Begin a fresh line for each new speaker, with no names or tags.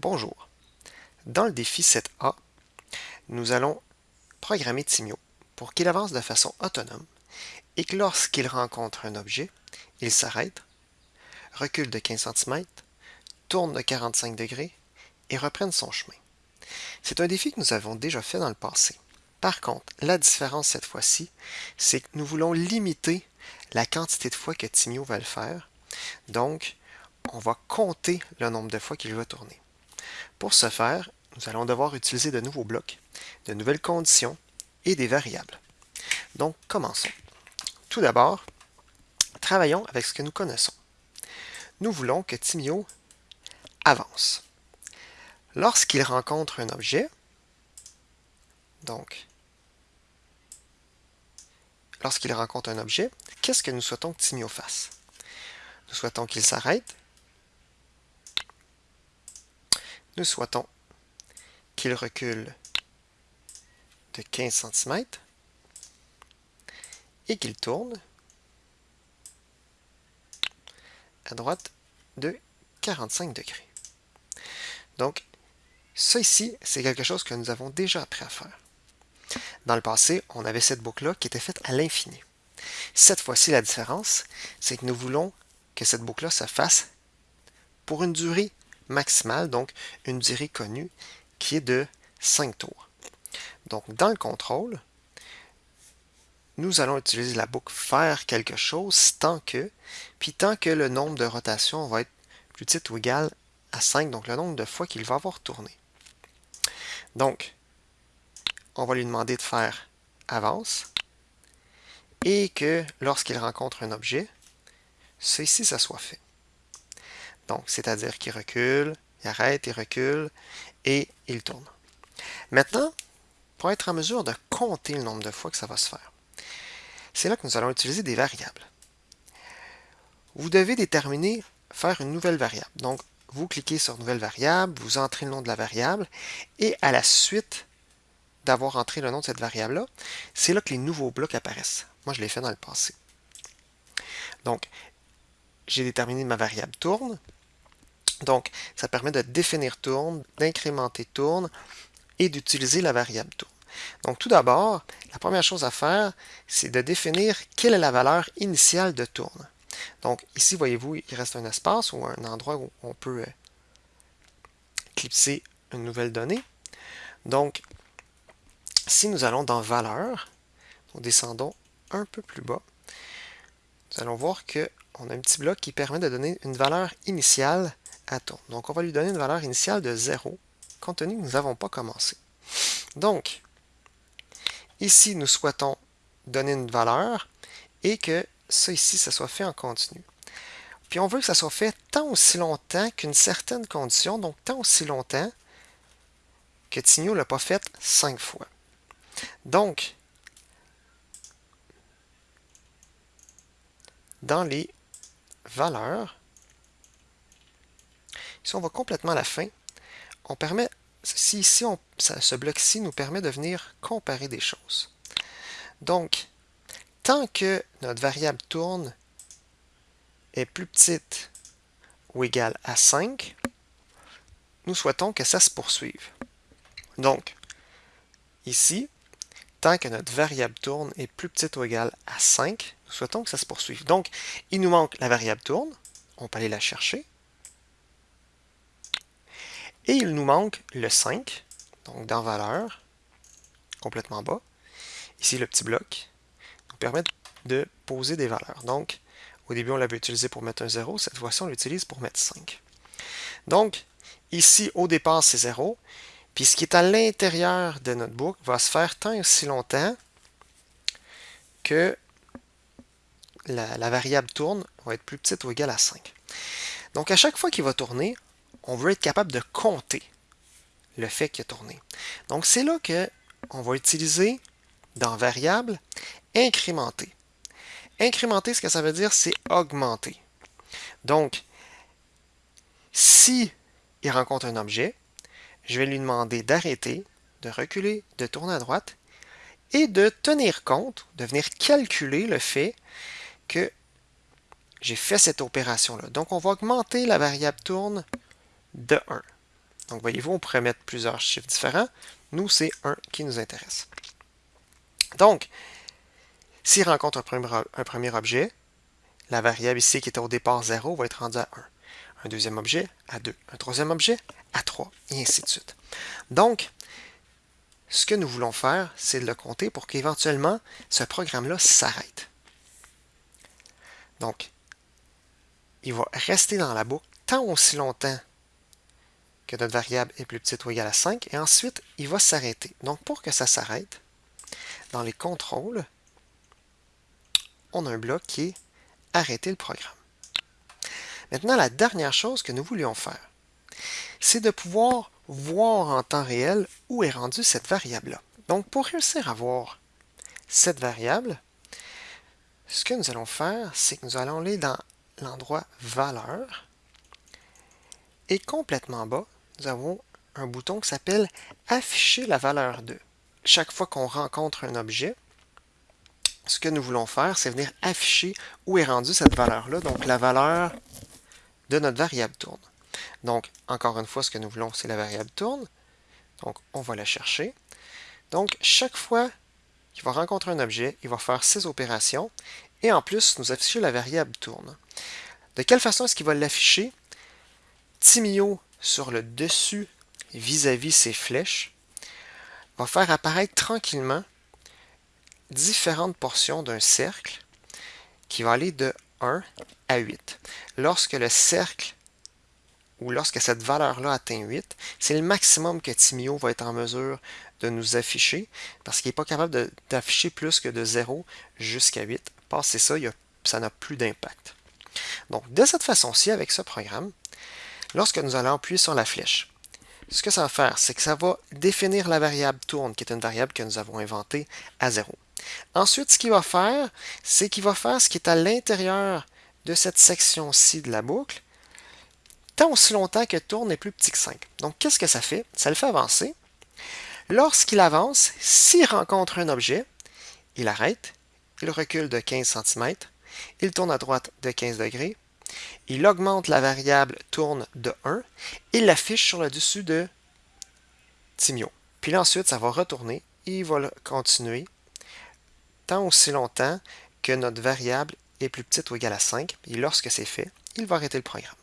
Bonjour. Dans le défi 7A, nous allons programmer Timio pour qu'il avance de façon autonome et que lorsqu'il rencontre un objet, il s'arrête, recule de 15 cm, tourne de 45 degrés et reprenne son chemin. C'est un défi que nous avons déjà fait dans le passé. Par contre, la différence cette fois-ci, c'est que nous voulons limiter la quantité de fois que Timio va le faire. Donc, on va compter le nombre de fois qu'il va tourner. Pour ce faire, nous allons devoir utiliser de nouveaux blocs, de nouvelles conditions et des variables. Donc, commençons. Tout d'abord, travaillons avec ce que nous connaissons. Nous voulons que Timio avance. Lorsqu'il rencontre un objet, donc, lorsqu'il rencontre un objet, qu'est-ce que nous souhaitons que Timio fasse? Nous souhaitons qu'il s'arrête, nous souhaitons qu'il recule de 15 cm et qu'il tourne à droite de 45 degrés. Donc, ça ici, c'est quelque chose que nous avons déjà appris à faire. Dans le passé, on avait cette boucle-là qui était faite à l'infini. Cette fois-ci, la différence, c'est que nous voulons que cette boucle-là se fasse pour une durée maximale, donc une durée connue, qui est de 5 tours. Donc, dans le contrôle, nous allons utiliser la boucle faire quelque chose tant que, puis tant que le nombre de rotations va être plus petit ou égal à 5, donc le nombre de fois qu'il va avoir tourné. Donc, on va lui demander de faire avance et que lorsqu'il rencontre un objet, ceci, ça soit fait. Donc, c'est-à-dire qu'il recule, il arrête, il recule et il tourne. Maintenant, pour être en mesure de compter le nombre de fois que ça va se faire, c'est là que nous allons utiliser des variables. Vous devez déterminer, faire une nouvelle variable. Donc, vous cliquez sur Nouvelle variable, vous entrez le nom de la variable, et à la suite d'avoir entré le nom de cette variable-là, c'est là que les nouveaux blocs apparaissent. Moi, je l'ai fait dans le passé. Donc, j'ai déterminé ma variable tourne, donc, ça permet de définir tourne, d'incrémenter tourne et d'utiliser la variable tourne. Donc, tout d'abord, la première chose à faire, c'est de définir quelle est la valeur initiale de tourne. Donc, ici, voyez-vous, il reste un espace ou un endroit où on peut euh, clipser une nouvelle donnée. Donc, si nous allons dans valeur, nous descendons un peu plus bas, nous allons voir qu'on a un petit bloc qui permet de donner une valeur initiale donc, on va lui donner une valeur initiale de 0, compte tenu que nous n'avons pas commencé. Donc, ici, nous souhaitons donner une valeur et que ça ici, ça soit fait en continu. Puis on veut que ça soit fait tant aussi longtemps qu'une certaine condition, donc tant aussi longtemps que Tigno ne l'a pas fait 5 fois. Donc, dans les valeurs, si on va complètement à la fin, on permet, si ce bloc-ci nous permet de venir comparer des choses. Donc, tant que notre variable tourne est plus petite ou égale à 5, nous souhaitons que ça se poursuive. Donc, ici, tant que notre variable tourne est plus petite ou égale à 5, nous souhaitons que ça se poursuive. Donc, il nous manque la variable tourne, on peut aller la chercher. Et il nous manque le 5, donc dans valeur, complètement bas. Ici, le petit bloc nous permet de poser des valeurs. Donc, au début, on l'avait utilisé pour mettre un 0. Cette fois-ci, on l'utilise pour mettre 5. Donc, ici, au départ, c'est 0. Puis ce qui est à l'intérieur de notre boucle va se faire tant et aussi longtemps que la, la, variable tourne va être plus petite ou égale à 5. Donc, à chaque fois qu'il va tourner, on veut être capable de compter le fait qu'il a tourné. Donc, c'est là qu'on va utiliser dans variable incrémenter. Incrémenter, ce que ça veut dire, c'est augmenter. Donc, si il rencontre un objet, je vais lui demander d'arrêter, de reculer, de tourner à droite et de tenir compte, de venir calculer le fait que j'ai fait cette opération-là. Donc, on va augmenter la variable tourne de 1. Donc, voyez-vous, on pourrait mettre plusieurs chiffres différents. Nous, c'est 1 qui nous intéresse. Donc, s'il rencontre un premier, objet, la variable ici qui était au départ 0 va être rendue à 1. Un deuxième objet à 2. Un troisième objet à 3, et ainsi de suite. Donc, ce que nous voulons faire, c'est de le compter pour qu'éventuellement, ce programme-là s'arrête. Donc, il va rester dans la boucle tant aussi longtemps que notre variable est plus petite ou égale à 5, et ensuite, il va s'arrêter. Donc, pour que ça s'arrête, dans les contrôles, on a un bloc qui est « Arrêter le programme ». Maintenant, la dernière chose que nous voulions faire, c'est de pouvoir voir en temps réel où est rendue cette variable-là. Donc, pour réussir à voir cette variable, ce que nous allons faire, c'est que nous allons aller dans l'endroit « Valeur » et complètement bas, nous avons un bouton qui s'appelle « Afficher la valeur de ». Chaque fois qu'on rencontre un objet, ce que nous voulons faire, c'est venir afficher où est rendue cette valeur-là, donc la valeur de notre variable tourne. Donc, encore une fois, ce que nous voulons, c'est la variable tourne. Donc, on va la chercher. Donc, chaque fois qu'il va rencontrer un objet, il va faire ces opérations et en plus, nous afficher la variable tourne. De quelle façon est-ce qu'il va l'afficher? Timio, sur le dessus, vis-à-vis -vis ses flèches, va faire apparaître tranquillement différentes portions d'un cercle qui va aller de 1 à 8. Lorsque le cercle ou lorsque cette valeur-là atteint 8, c'est le maximum que Timio va être en mesure de nous afficher parce qu'il n'est pas capable d'afficher plus que de 0 jusqu'à 8. Passez ça, ça n'a plus d'impact. Donc, de cette façon-ci, avec ce programme, lorsque nous allons appuyer sur la flèche, ce que ça va faire, c'est que ça va définir la variable tourne, qui est une variable que nous avons inventée à 0. Ensuite, ce qu'il va faire, c'est qu'il va faire ce qui est à l'intérieur de cette section-ci de la boucle, tant aussi longtemps que tourne est plus petit que 5. Donc, qu'est-ce que ça fait? Ça le fait avancer. Lorsqu'il avance, s'il rencontre un objet, il arrête, il recule de 15 cm, il tourne à droite de 15 degrés, il augmente la variable tourne de 1, il l'affiche sur le dessus de Timio. Puis ensuite, ça va retourner, il va continuer tant aussi longtemps que notre variable est plus petite ou égale à 5, et lorsque c'est fait, il va arrêter le programme.